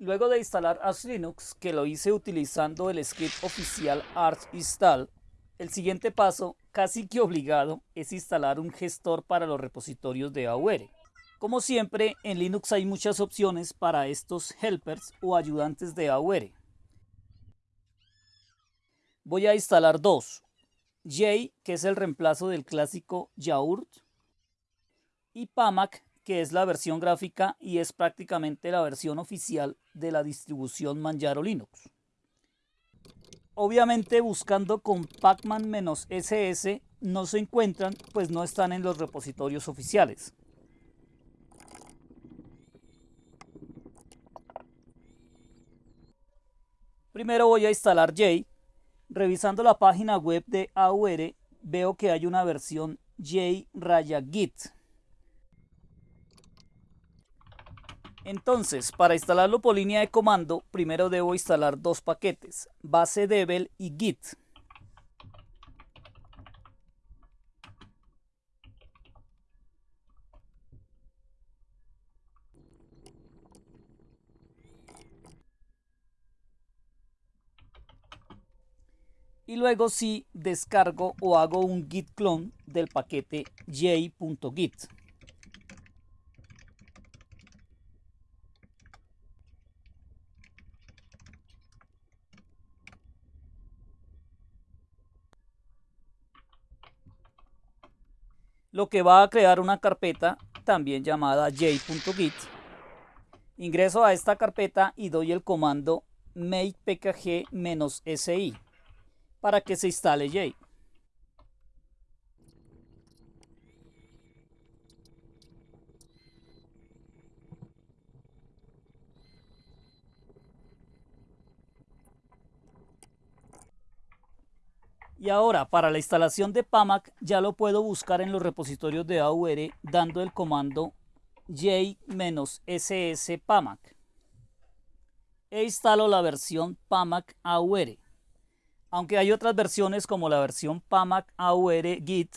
Luego de instalar Arch Linux, que lo hice utilizando el script oficial Arch install, el siguiente paso, casi que obligado, es instalar un gestor para los repositorios de AUR. Como siempre, en Linux hay muchas opciones para estos helpers o ayudantes de AUR. Voy a instalar dos. J, que es el reemplazo del clásico Yaurt, y Pamac, que es la versión gráfica y es prácticamente la versión oficial de la distribución Manjaro Linux. Obviamente buscando con pacman-ss no se encuentran, pues no están en los repositorios oficiales. Primero voy a instalar J. Revisando la página web de AUR veo que hay una versión J-Git Entonces, para instalarlo por línea de comando, primero debo instalar dos paquetes, base devel y git. y luego sí descargo o hago un git clone del paquete j.git. lo que va a crear una carpeta también llamada j.git. Ingreso a esta carpeta y doy el comando make pkg-si para que se instale j. Y ahora, para la instalación de PAMAC, ya lo puedo buscar en los repositorios de AUR dando el comando j-ss PAMAC. E instalo la versión PAMAC AUR. Aunque hay otras versiones como la versión PAMAC AUR Git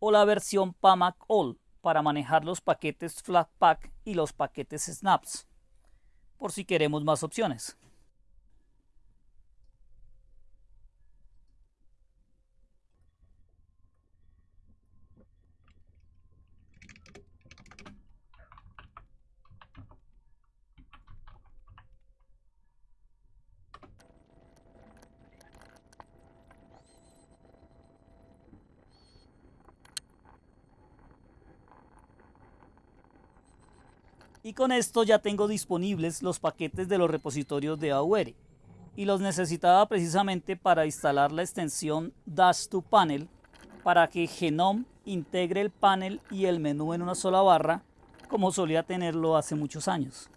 o la versión PAMAC All para manejar los paquetes Flatpak y los paquetes Snaps, por si queremos más opciones. Y con esto ya tengo disponibles los paquetes de los repositorios de AUR y los necesitaba precisamente para instalar la extensión Dash to Panel para que Genome integre el panel y el menú en una sola barra como solía tenerlo hace muchos años.